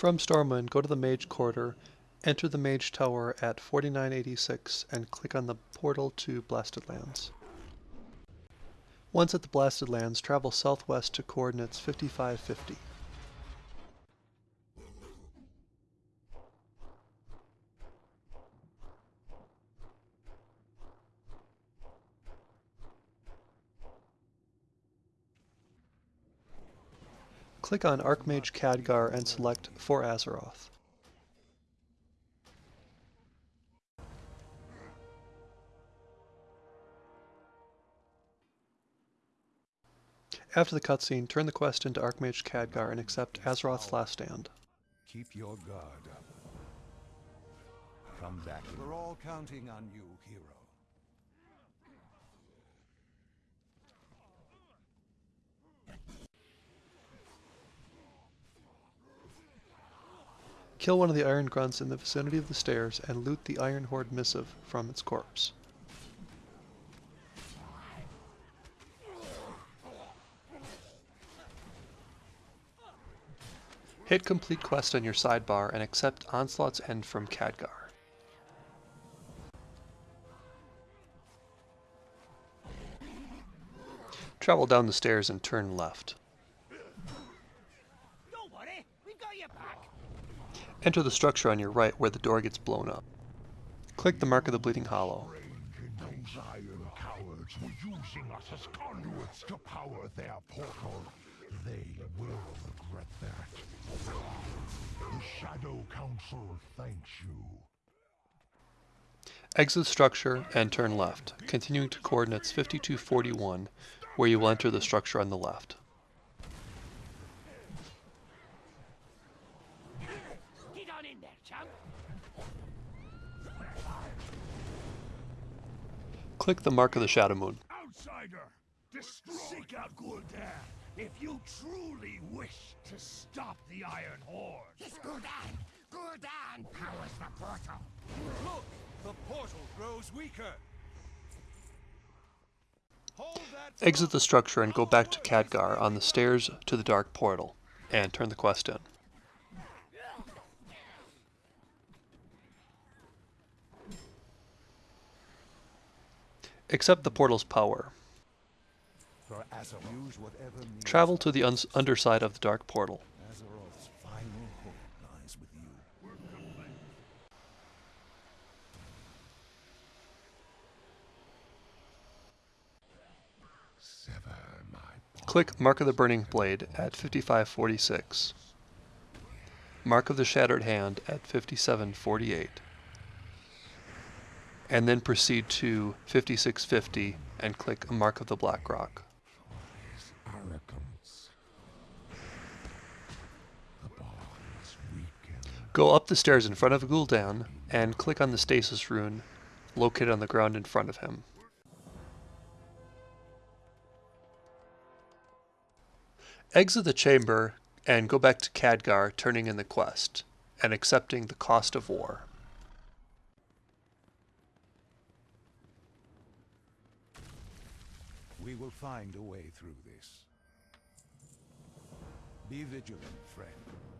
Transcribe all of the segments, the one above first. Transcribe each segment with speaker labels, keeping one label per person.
Speaker 1: From Stormwind, go to the Mage Quarter, enter the Mage Tower at 4986 and click on the portal to Blasted Lands. Once at the Blasted Lands, travel southwest to coordinates 5550. Click on Archmage Khadgar and select For Azeroth. After the cutscene, turn the quest into Archmage Khadgar and accept Azeroth's Last Stand.
Speaker 2: Keep your guard up. Come back. We're all counting on you, hero.
Speaker 1: Kill one of the Iron Grunts in the vicinity of the stairs and loot the Iron Horde missive from its corpse. Hit complete quest on your sidebar and accept Onslaught's End from Khadgar. Travel down the stairs and turn left. Enter the structure on your right where the door gets blown up. Click the mark of the Bleeding Hollow.
Speaker 3: That. The Shadow Council you.
Speaker 1: Exit the structure and turn left, continuing to coordinates 5241, where you will enter the structure on the left. Click the mark of the Shadow Moon.
Speaker 3: Outsider, seek out Gul'dan if you truly wish to stop the Iron Horde.
Speaker 4: It's Gul'dan! Gul'dan powers the portal!
Speaker 2: Look! The portal grows weaker!
Speaker 1: Exit the structure and go back to Khadgar on the stairs to the Dark Portal, and turn the quest in. Accept the portal's power. Travel to the underside of the dark portal. Click Mark of the Burning Blade at 5546. Mark of the Shattered Hand at 5748 and then proceed to 5650 and click Mark of the Black Rock. Go up the stairs in front of Gul'dan and click on the stasis rune located on the ground in front of him. Exit the chamber and go back to Khadgar turning in the quest and accepting the cost of war.
Speaker 2: We will find a way through this. Be vigilant, friend.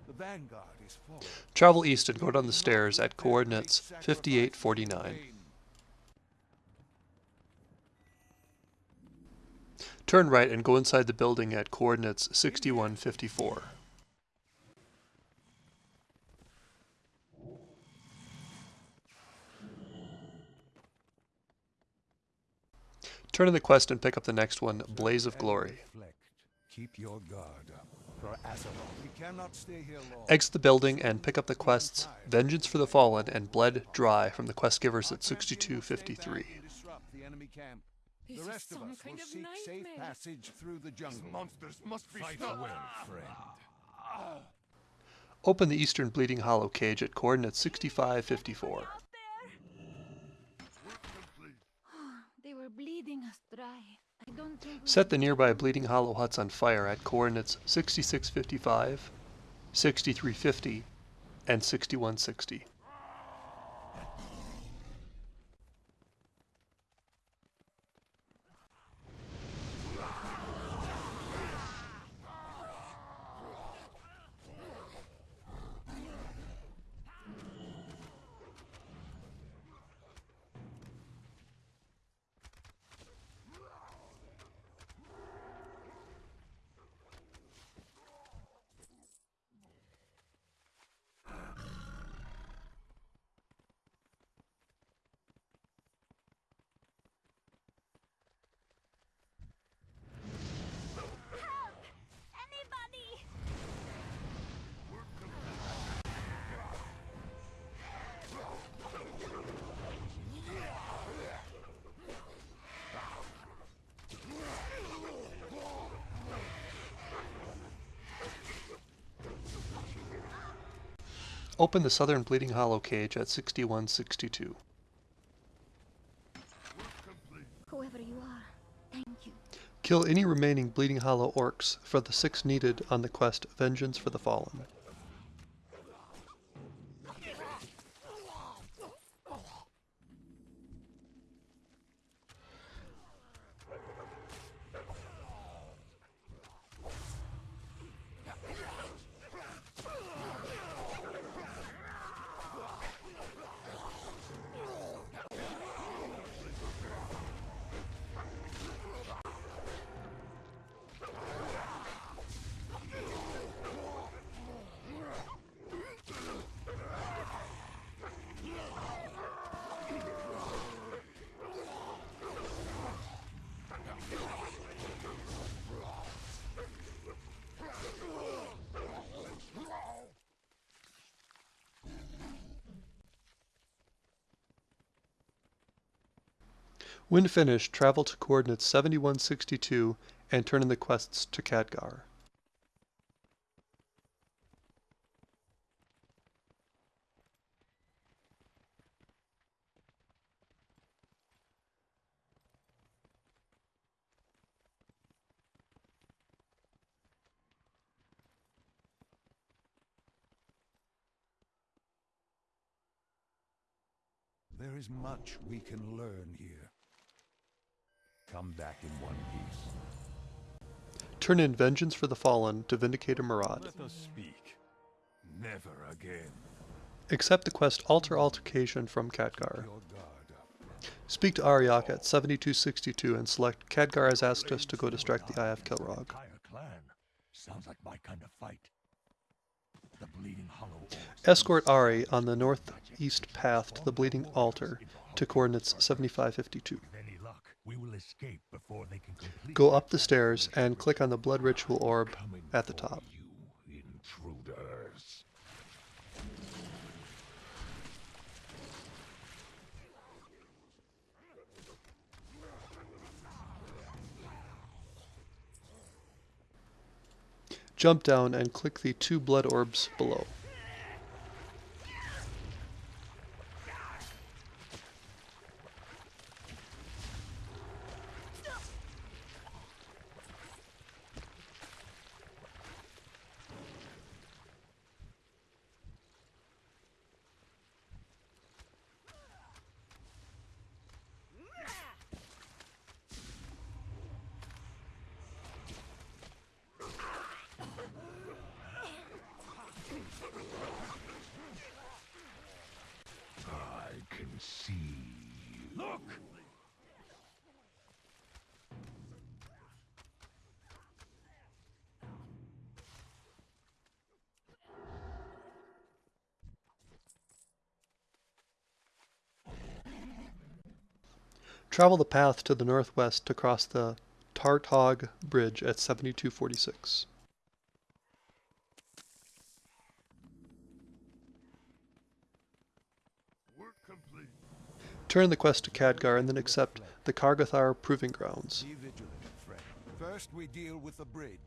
Speaker 2: The Vanguard is falling.
Speaker 1: Travel east and go down the stairs at coordinates 5849. Turn right and go inside the building at coordinates 6154. Turn in the quest and pick up the next one, Blaze of Glory.
Speaker 2: Keep your guard up. For we cannot stay here long.
Speaker 1: Exit the building and pick up the quests Vengeance for the Fallen and Bled Dry from the quest givers at 6253.
Speaker 2: The rest of us will seek safe passage through the jungle. monsters must be Fight well, friend.
Speaker 1: Open the eastern Bleeding Hollow cage at coordinates 6554.
Speaker 5: bleeding us dry.
Speaker 1: Set the nearby Bleeding Hollow huts on fire at coordinates 6655, 6350, and 6160. Open the southern Bleeding Hollow cage at 6162.
Speaker 5: Whoever you are, thank you.
Speaker 1: Kill any remaining Bleeding Hollow orcs for the six needed on the quest Vengeance for the Fallen. When finished, travel to coordinates 7162 and turn in the quests to Khadgar.
Speaker 2: There is much we can learn here. Come back in one piece.
Speaker 1: Turn in Vengeance for the Fallen to Vindicator Maraad.
Speaker 2: Let us speak. Never again.
Speaker 1: Accept the quest Altar Altercation from Khadgar.
Speaker 2: Your guard up.
Speaker 1: Speak to Ariok at 7262 and select Khadgar has asked us to go distract the of
Speaker 3: Kilrogg. Sounds like my kind of fight. The Bleeding Hollow
Speaker 1: Escort Ari on the northeast path to the Bleeding Altar to coordinates 7552.
Speaker 3: With any luck, we will escape before they can complete
Speaker 1: Go up the stairs and click on the Blood Ritual Orb at the top.
Speaker 3: You intruders.
Speaker 1: Jump down and click the two blood orbs below.
Speaker 3: I can see. Look!
Speaker 1: Travel the path to the northwest to cross the Tartog Bridge at 7246.
Speaker 3: Work complete.
Speaker 1: Turn the quest to Khadgar and then accept the Kargathar Proving Grounds.
Speaker 2: Be vigilant, friend. First we deal with the bridge.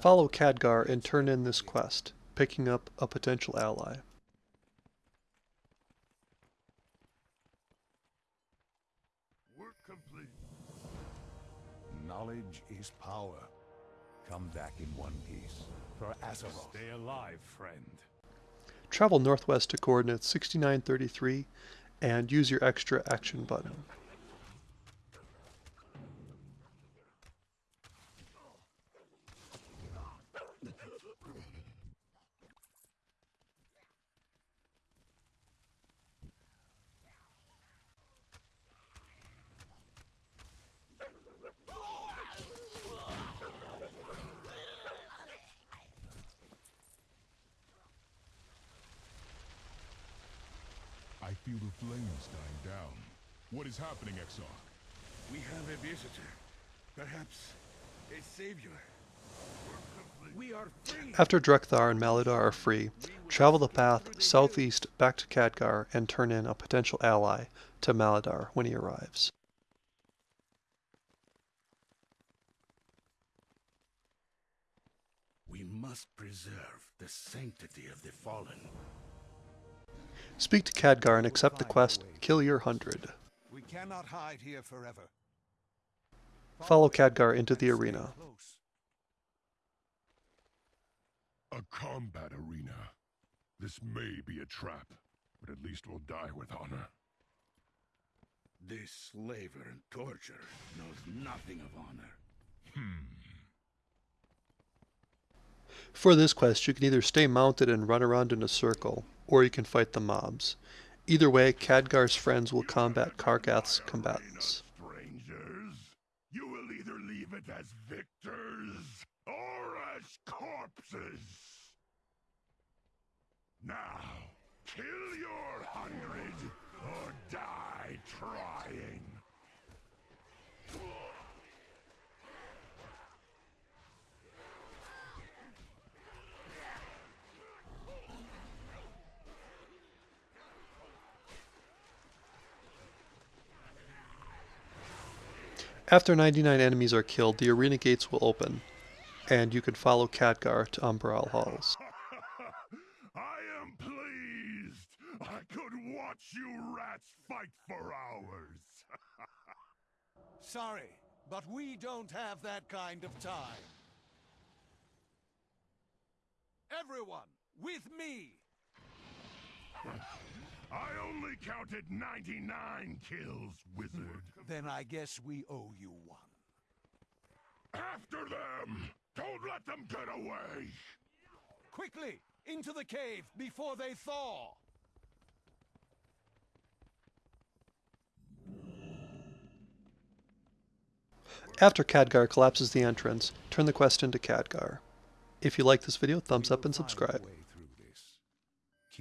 Speaker 1: Follow Khadgar and turn in this quest, picking up a potential ally.
Speaker 3: Work complete.
Speaker 2: Knowledge is power. Come back in one piece. For Azeroth.
Speaker 3: Stay alive, friend.
Speaker 1: Travel northwest to coordinates 6933 and use your extra action button.
Speaker 3: Feel the flames dying down. What is happening, Exarch?
Speaker 6: We have a visitor. Perhaps a savior. We are free.
Speaker 1: After Drekthar and Maladaar are free, travel the path southeast back to Khadgar and turn in a potential ally to Maladaar when he arrives.
Speaker 6: We must preserve the sanctity of the fallen.
Speaker 1: Speak to Khadgar and accept the quest, Kill Your Hundred.
Speaker 2: We cannot hide here forever.
Speaker 1: Follow Khadgar into the arena.
Speaker 3: A combat arena. This may be a trap, but at least we'll die with honor.
Speaker 6: This slaver and torturer knows nothing of honor.
Speaker 3: Hmm.
Speaker 1: For this quest, you can either stay mounted and run around in a circle, or you can fight the mobs. Either way, Khadgar's friends will combat Kargath's combatants.
Speaker 3: Strangers, you will either leave it as victors or as corpses. Now, kill your hundred or die trying.
Speaker 1: After 99 enemies are killed, the arena gates will open, and you can follow Khadgar to Umbral Halls.
Speaker 3: I am pleased. I could watch you rats fight for hours.
Speaker 2: Sorry, but we don't have that kind of time. Everyone, with me!
Speaker 3: I only counted 99 kills, wizard. Hmm.
Speaker 2: Then I guess we owe you one.
Speaker 3: After them! Don't let them get away!
Speaker 2: Quickly, into the cave before they thaw!
Speaker 1: After Khadgar collapses the entrance, turn the quest into Khadgar. If you like this video, thumbs up and subscribe.